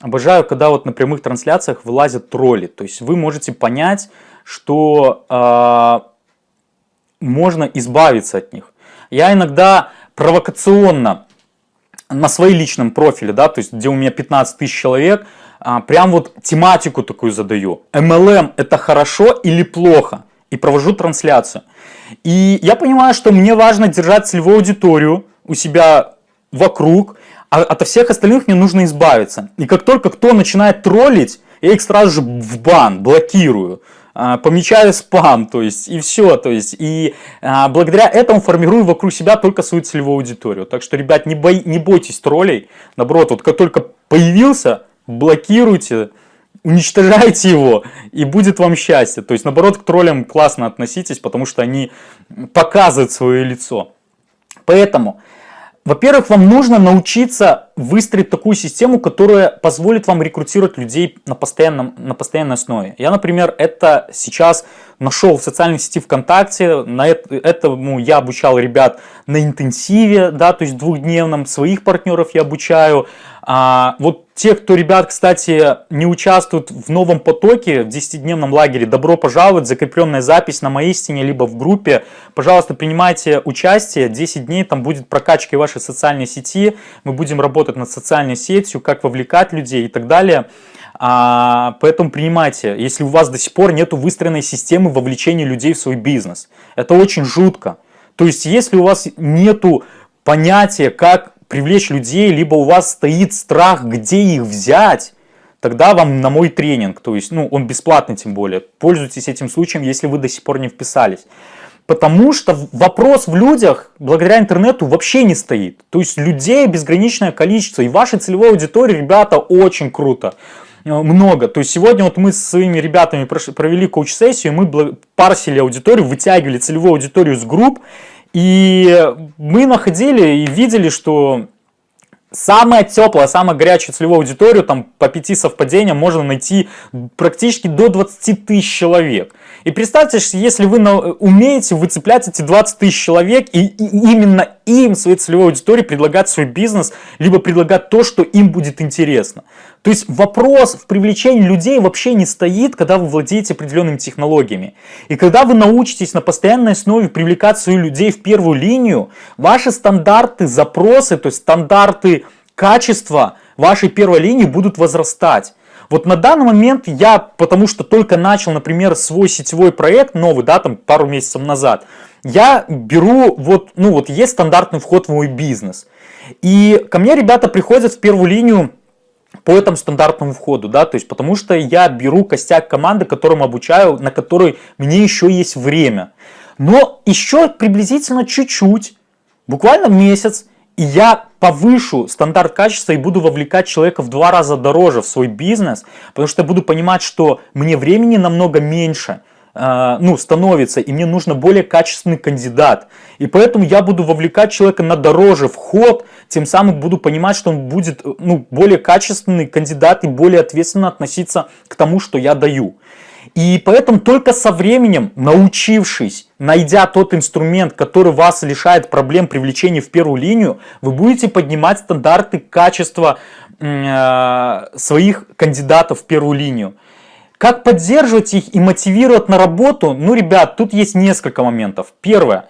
Обожаю, когда вот на прямых трансляциях вылазят тролли. То есть вы можете понять, что э, можно избавиться от них. Я иногда провокационно на своей личном профиле, да, то есть где у меня 15 тысяч человек, а, прям вот тематику такую задаю. MLM это хорошо или плохо? И провожу трансляцию. И я понимаю, что мне важно держать целевую аудиторию у себя вокруг, а от всех остальных мне нужно избавиться. И как только кто начинает троллить, я их сразу же в бан блокирую. А, помечаю спам, то есть, и все, то есть, и а, благодаря этому формирую вокруг себя только свою целевую аудиторию. Так что, ребят, не, бой, не бойтесь троллей, наоборот, вот как только появился, блокируйте, уничтожайте его, и будет вам счастье. То есть, наоборот, к троллям классно относитесь, потому что они показывают свое лицо. Поэтому во-первых, вам нужно научиться выстроить такую систему, которая позволит вам рекрутировать людей на, постоянном, на постоянной основе. Я, например, это сейчас нашел в социальной сети ВКонтакте, на это, этому я обучал ребят на интенсиве, да, то есть двухдневном, своих партнеров я обучаю, а, вот те, кто, ребят, кстати, не участвуют в новом потоке, в 10-дневном лагере, добро пожаловать, закрепленная запись на моей стене, либо в группе. Пожалуйста, принимайте участие, 10 дней там будет прокачка вашей социальной сети, мы будем работать над социальной сетью, как вовлекать людей и так далее. А, поэтому принимайте, если у вас до сих пор нет выстроенной системы вовлечения людей в свой бизнес. Это очень жутко. То есть, если у вас нету понятия, как привлечь людей, либо у вас стоит страх, где их взять, тогда вам на мой тренинг, то есть, ну, он бесплатный тем более, пользуйтесь этим случаем, если вы до сих пор не вписались. Потому что вопрос в людях благодаря интернету вообще не стоит. То есть людей безграничное количество. И вашей целевой аудитории, ребята, очень круто. Э, много. То есть сегодня вот мы с своими ребятами провели коуч-сессию, мы парсили аудиторию, вытягивали целевую аудиторию с групп. И мы находили и видели, что самая теплая, самая горячая целевую аудиторию, там по пяти совпадениям можно найти практически до 20 тысяч человек. И представьте, если вы умеете выцеплять эти 20 тысяч человек и, именно им, своей целевой аудитории, предлагать свой бизнес, либо предлагать то, что им будет интересно. То есть вопрос в привлечении людей вообще не стоит, когда вы владеете определенными технологиями. И когда вы научитесь на постоянной основе привлекать своих людей в первую линию, ваши стандарты запросы, то есть стандарты качества вашей первой линии будут возрастать. Вот на данный момент я, потому что только начал, например, свой сетевой проект новый, да, там пару месяцев назад, я беру, вот, ну вот есть стандартный вход в мой бизнес. И ко мне ребята приходят в первую линию по этому стандартному входу, да, то есть потому что я беру костяк команды, которым обучаю, на которой мне еще есть время. Но еще приблизительно чуть-чуть, буквально месяц, я повышу стандарт качества и буду вовлекать человека в два раза дороже в свой бизнес, потому что я буду понимать, что мне времени намного меньше, э, ну, становится, и мне нужно более качественный кандидат. И поэтому я буду вовлекать человека на дороже вход, тем самым буду понимать, что он будет ну, более качественный кандидат и более ответственно относиться к тому, что я даю. И поэтому только со временем, научившись, найдя тот инструмент, который вас лишает проблем привлечения в первую линию, вы будете поднимать стандарты качества э, своих кандидатов в первую линию. Как поддерживать их и мотивировать на работу? Ну, ребят, тут есть несколько моментов. Первое.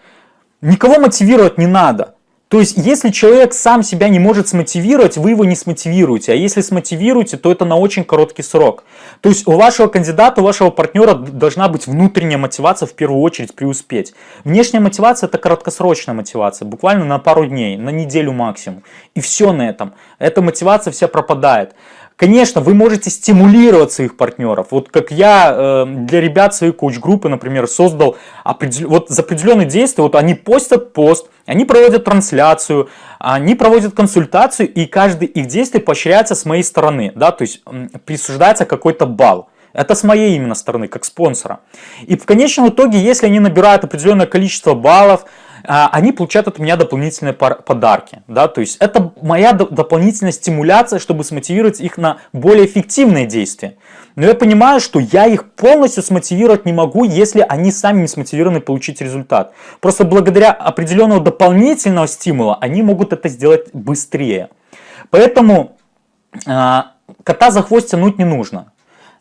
Никого мотивировать не надо. То есть, если человек сам себя не может смотивировать, вы его не смотивируете. А если смотивируете, то это на очень короткий срок. То есть, у вашего кандидата, у вашего партнера должна быть внутренняя мотивация в первую очередь преуспеть. Внешняя мотивация – это краткосрочная мотивация, буквально на пару дней, на неделю максимум. И все на этом. Эта мотивация вся пропадает. Конечно, вы можете стимулировать своих партнеров. Вот как я э, для ребят своей коуч-группы, например, создал определ... вот за определенные действия, вот они постят пост, они проводят трансляцию, они проводят консультацию, и каждый их действие поощряется с моей стороны, да, то есть присуждается какой-то балл. Это с моей именно стороны, как спонсора. И в конечном итоге, если они набирают определенное количество баллов, они получают от меня дополнительные подарки. Да? То есть это моя дополнительная стимуляция, чтобы смотивировать их на более эффективные действия. Но я понимаю, что я их полностью смотивировать не могу, если они сами не смотивированы получить результат. Просто благодаря определенного дополнительного стимула они могут это сделать быстрее. Поэтому э, кота за хвост тянуть не нужно.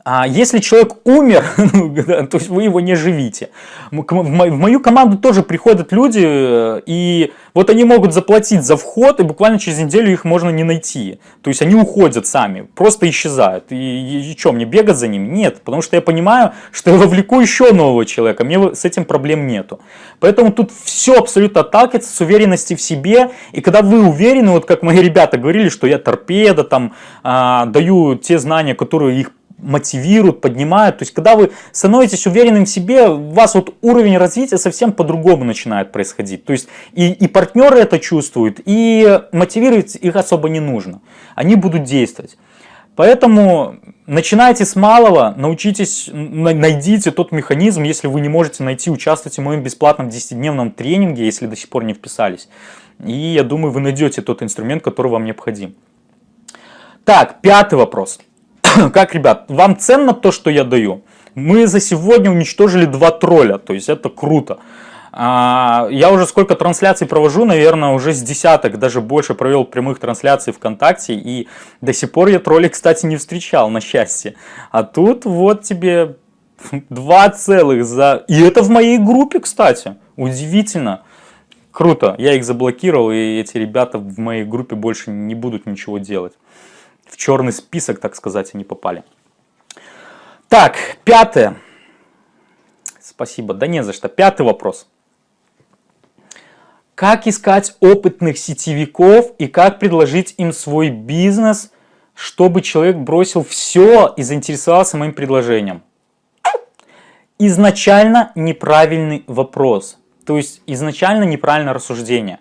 А если человек умер, ну, то есть вы его не живите. В мою команду тоже приходят люди, э, и вот они могут заплатить за вход, и буквально через неделю их можно не найти. То есть они уходят сами, просто исчезают. И, и, и что, мне бегать за ними? Нет, потому что я понимаю, что я вовлеку еще нового человека, мне с этим проблем нету. Поэтому тут все абсолютно отталкивается с уверенности в себе, и когда вы уверены, вот как мои ребята говорили, что я торпеда, там, а, даю те знания, которые их мотивируют, поднимают. То есть, когда вы становитесь уверенным в себе, у вас вот уровень развития совсем по-другому начинает происходить. То есть, и, и партнеры это чувствуют, и мотивировать их особо не нужно. Они будут действовать. Поэтому начинайте с малого, научитесь, найдите тот механизм, если вы не можете найти, участвуйте в моем бесплатном 10-дневном тренинге, если до сих пор не вписались. И я думаю, вы найдете тот инструмент, который вам необходим. Так, пятый вопрос. как, ребят, вам ценно то, что я даю? Мы за сегодня уничтожили два тролля, то есть это круто. А, я уже сколько трансляций провожу, наверное, уже с десяток, даже больше провел прямых трансляций ВКонтакте, и до сих пор я троллей, кстати, не встречал, на счастье. А тут вот тебе два целых за... И это в моей группе, кстати, удивительно. Круто, я их заблокировал, и эти ребята в моей группе больше не будут ничего делать. В черный список, так сказать, они попали. Так, пятое. Спасибо, да не за что. Пятый вопрос. Как искать опытных сетевиков и как предложить им свой бизнес, чтобы человек бросил все и заинтересовался моим предложением? Изначально неправильный вопрос. То есть изначально неправильное рассуждение.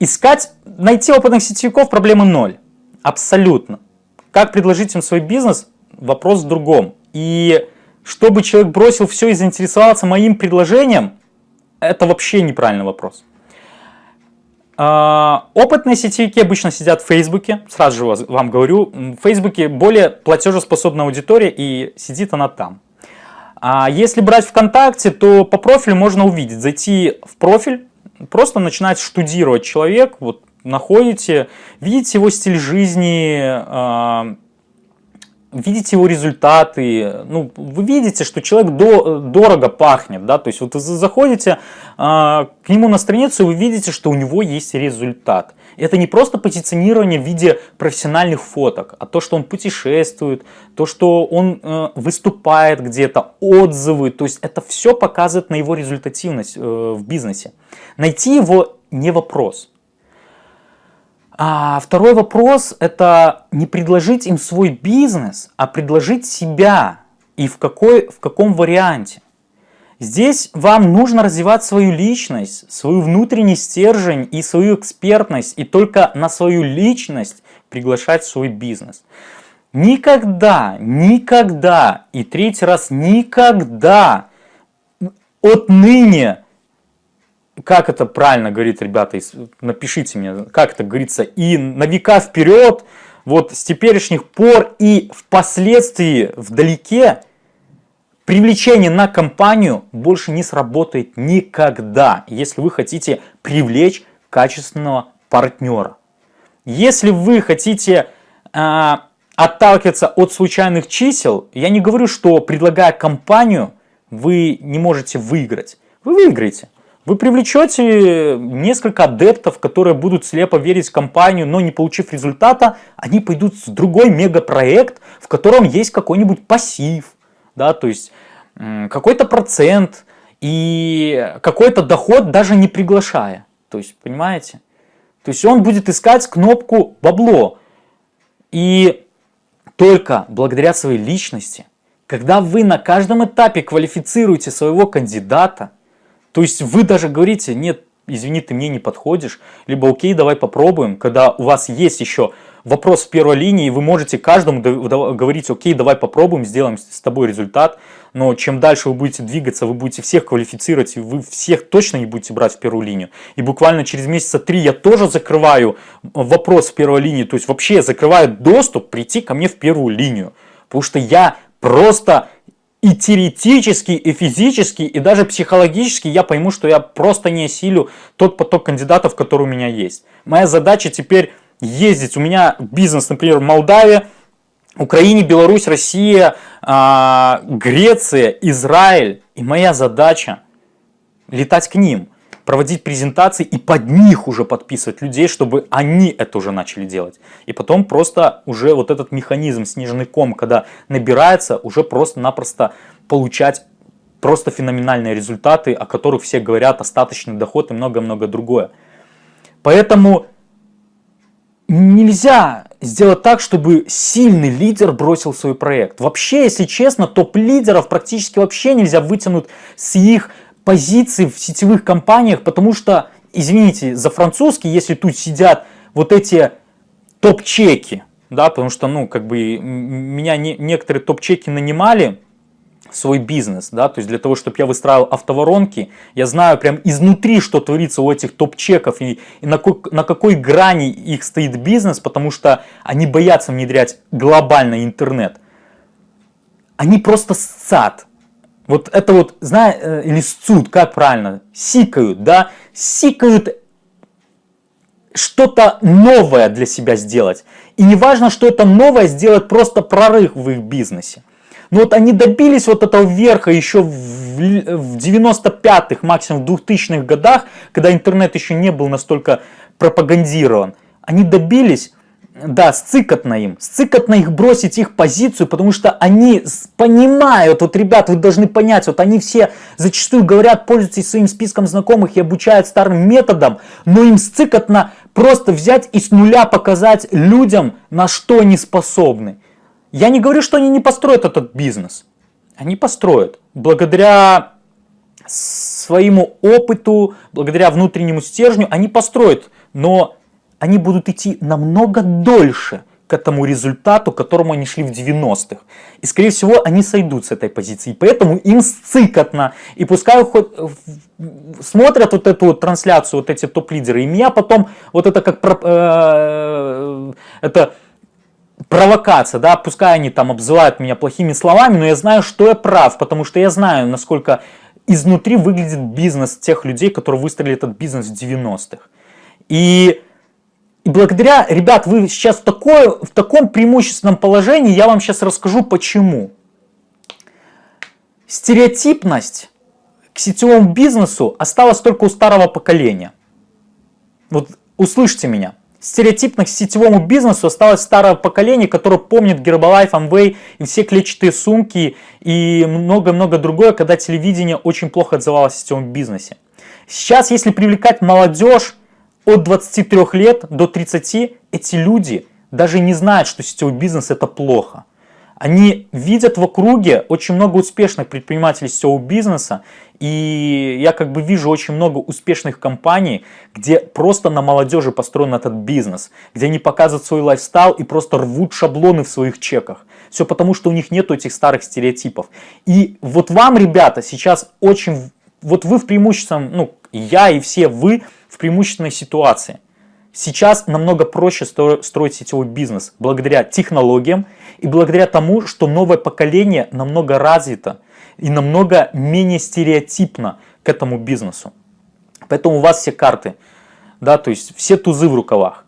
Искать, найти опытных сетевиков проблемы ноль. Абсолютно. Как предложить им свой бизнес? Вопрос в другом. И чтобы человек бросил все и заинтересовался моим предложением, это вообще неправильный вопрос. А, опытные сетевики обычно сидят в Фейсбуке, сразу же вам говорю, в Фейсбуке более платежеспособная аудитория и сидит она там. А если брать ВКонтакте, то по профилю можно увидеть, зайти в профиль, просто начинать штудировать человек, вот находите, видите его стиль жизни, а, видите его результаты, ну, вы видите, что человек до, дорого пахнет, да, то есть вот заходите э, к нему на страницу, и вы видите, что у него есть результат. Это не просто позиционирование в виде профессиональных фоток, а то, что он путешествует, то, что он э, выступает где-то, отзывы, то есть это все показывает на его результативность э, в бизнесе. Найти его не вопрос. А второй вопрос – это не предложить им свой бизнес, а предложить себя и в, какой, в каком варианте. Здесь вам нужно развивать свою личность, свою внутренний стержень и свою экспертность, и только на свою личность приглашать свой бизнес. Никогда, никогда, и третий раз никогда отныне как это правильно говорит, ребята, напишите мне, как это говорится, и на века вперед, вот с теперешних пор и впоследствии вдалеке, привлечение на компанию больше не сработает никогда, если вы хотите привлечь качественного партнера. Если вы хотите э, отталкиваться от случайных чисел, я не говорю, что предлагая компанию, вы не можете выиграть. Вы выиграете. Вы привлечете несколько адептов, которые будут слепо верить в компанию, но не получив результата, они пойдут в другой мегапроект, в котором есть какой-нибудь пассив, да, то есть какой-то процент и какой-то доход даже не приглашая. То есть, понимаете? То есть он будет искать кнопку бабло. И только благодаря своей личности, когда вы на каждом этапе квалифицируете своего кандидата, то есть вы даже говорите, нет, извини, ты мне не подходишь, либо окей, давай попробуем, когда у вас есть еще вопрос в первой линии, вы можете каждому говорить, окей, давай попробуем, сделаем с тобой результат, но чем дальше вы будете двигаться, вы будете всех квалифицировать, и вы всех точно не будете брать в первую линию. И буквально через месяца три я тоже закрываю вопрос в первой линии, то есть вообще закрываю доступ прийти ко мне в первую линию, потому что я просто и теоретически, и физически, и даже психологически я пойму, что я просто не осилю тот поток кандидатов, который у меня есть. Моя задача теперь ездить. У меня бизнес, например, в Молдавии, Украине, Беларусь, Россия, а, Греция, Израиль. И моя задача летать к ним – проводить презентации и под них уже подписывать людей, чтобы они это уже начали делать. И потом просто уже вот этот механизм снежный ком, когда набирается, уже просто-напросто получать просто феноменальные результаты, о которых все говорят, остаточный доход и много-много другое. Поэтому нельзя сделать так, чтобы сильный лидер бросил свой проект. Вообще, если честно, топ-лидеров практически вообще нельзя вытянуть с их позиций в сетевых компаниях, потому что, извините, за французский, если тут сидят вот эти топ-чеки, да, потому что, ну, как бы, меня не, некоторые топ-чеки нанимали, свой бизнес, да, то есть для того, чтобы я выстраивал автоворонки, я знаю прям изнутри, что творится у этих топ-чеков и, и на, какой, на какой грани их стоит бизнес, потому что они боятся внедрять глобальный интернет. Они просто сцат. Вот это вот, знаешь, э, или как правильно, сикают, да, сикают что-то новое для себя сделать. И не важно, что это новое сделать просто прорыв в их бизнесе. Но вот они добились вот этого верха еще в 95-х, максимум в 2000-х годах, когда интернет еще не был настолько пропагандирован. Они добились, да, сцикотно им, сцикотно их бросить их позицию, потому что они понимают, вот, ребят, вы должны понять, вот они все зачастую говорят, пользуйтесь своим списком знакомых и обучают старым методом, но им сцикотно просто взять и с нуля показать людям, на что они способны. Я не говорю, что они не построят этот бизнес. Они построят. Благодаря своему опыту, благодаря внутреннему стержню, они построят. Но они будут идти намного дольше к этому результату, к которому они шли в 90-х. И, скорее всего, они сойдут с этой позиции. Поэтому им сцикотно. И пускай хоть смотрят вот эту вот трансляцию, вот эти топ-лидеры. И меня потом вот это как... Э, это провокация, да, пускай они там обзывают меня плохими словами, но я знаю, что я прав, потому что я знаю, насколько изнутри выглядит бизнес тех людей, которые выстроили этот бизнес в 90-х. И, и благодаря, ребят, вы сейчас такое, в таком преимущественном положении, я вам сейчас расскажу почему. Стереотипность к сетевому бизнесу осталась только у старого поколения. Вот услышьте меня. Стереотипных сетевому бизнесу осталось старое поколение, которое помнит Herbalife, Amway и все клетчатые сумки и много-много другое, когда телевидение очень плохо отзывалось о сетевом бизнесе. Сейчас, если привлекать молодежь от 23 лет до 30, эти люди даже не знают, что сетевой бизнес это плохо. Они видят в округе очень много успешных предпринимателей сетевого бизнеса, и я как бы вижу очень много успешных компаний, где просто на молодежи построен этот бизнес, где они показывают свой лайфстайл и просто рвут шаблоны в своих чеках. Все потому, что у них нету этих старых стереотипов. И вот вам, ребята, сейчас очень... Вот вы в преимущественном, ну, я и все вы в преимущественной ситуации. Сейчас намного проще строить сетевой бизнес благодаря технологиям и благодаря тому, что новое поколение намного развито и намного менее стереотипно к этому бизнесу. Поэтому у вас все карты, да, то есть все тузы в рукавах.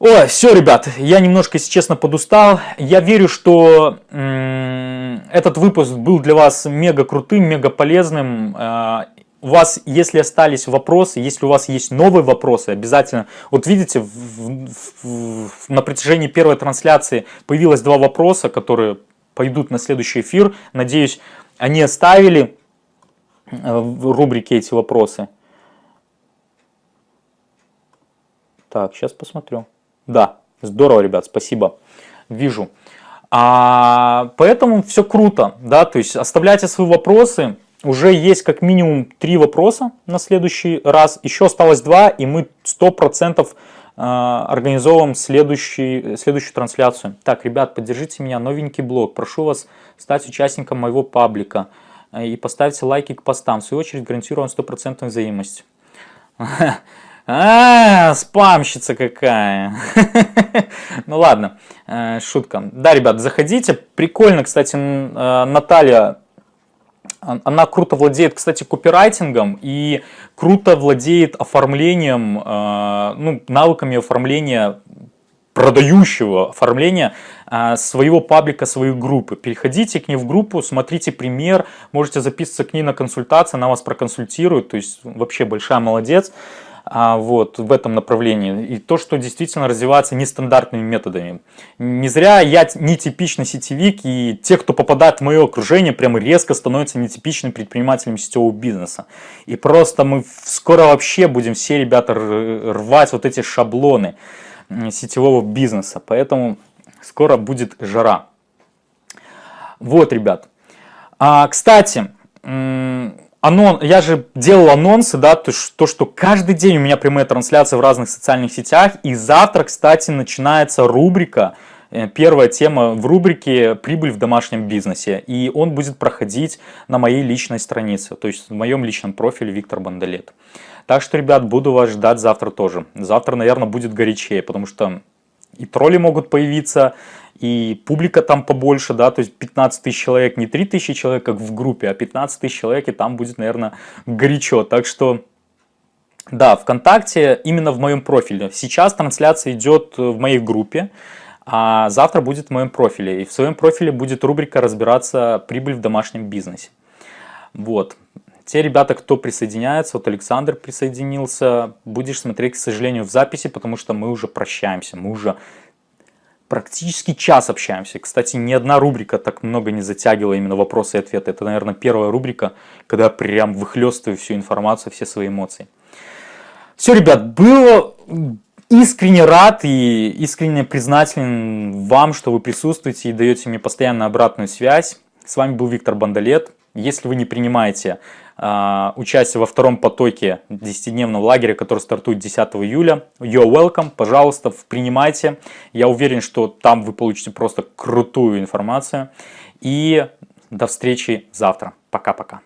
Ой, все, ребят, я немножко, если честно, подустал. Я верю, что этот выпуск был для вас мега крутым, мега полезным. А, у вас, если остались вопросы, если у вас есть новые вопросы, обязательно, вот видите, в, в, в, на протяжении первой трансляции появилось два вопроса, которые пойдут на следующий эфир. Надеюсь, они оставили э, в рубрике эти вопросы. Так, сейчас посмотрю. Да, здорово, ребят, спасибо. Вижу. А, поэтому все круто, да, то есть оставляйте свои вопросы, уже есть как минимум три вопроса на следующий раз. Еще осталось два, и мы 100% а, организовываем следующий, следующую трансляцию. Так, ребят, поддержите меня, новенький блог. Прошу вас стать участником моего паблика э, и поставьте лайки к постам. В свою очередь гарантирую вам 100% взаимность. А, спамщица какая. Ну ладно, э, шутка. Да, ребят, заходите. Прикольно, кстати, э, Наталья она круто владеет, кстати, копирайтингом и круто владеет оформлением, э, ну, навыками оформления продающего оформления а, своего паблика, своей группы. Переходите к ней в группу, смотрите пример, можете записываться к ней на консультацию, она вас проконсультирует, то есть вообще большая молодец вот, в этом направлении. И то, что действительно развивается нестандартными методами. Не зря я нетипичный сетевик, и те, кто попадает в мое окружение, прямо резко становятся нетипичными предпринимателями сетевого бизнеса. И просто мы скоро вообще будем все ребята рвать вот эти шаблоны сетевого бизнеса. Поэтому скоро будет жара. Вот, ребят. А, кстати, анон, я же делал анонсы, да, то, то, что каждый день у меня прямые трансляции в разных социальных сетях, и завтра, кстати, начинается рубрика Э, первая тема в рубрике «Прибыль в домашнем бизнесе». И он будет проходить на моей личной странице, то есть в моем личном профиле Виктор Бандалет. Так что, ребят, буду вас ждать завтра тоже. Завтра, наверное, будет горячее, потому что и тролли могут появиться, и публика там побольше, да, то есть 15 тысяч человек, не 3 тысячи человек, как в группе, а 15 тысяч человек, и там будет, наверное, горячо. Так что, да, ВКонтакте именно в моем профиле. Сейчас трансляция идет в моей группе, а завтра будет в моем профиле. И в своем профиле будет рубрика «Разбираться прибыль в домашнем бизнесе». Вот. Те ребята, кто присоединяется, вот Александр присоединился, будешь смотреть, к сожалению, в записи, потому что мы уже прощаемся, мы уже практически час общаемся. Кстати, ни одна рубрика так много не затягивала именно вопросы и ответы. Это, наверное, первая рубрика, когда прям выхлестываю всю информацию, все свои эмоции. Все, ребят, было искренне рад и искренне признателен вам, что вы присутствуете и даете мне постоянно обратную связь. С вами был Виктор Бандалет. Если вы не принимаете участие во втором потоке 10-дневного лагеря, который стартует 10 июля, you're welcome, пожалуйста, принимайте. Я уверен, что там вы получите просто крутую информацию. И до встречи завтра. Пока-пока.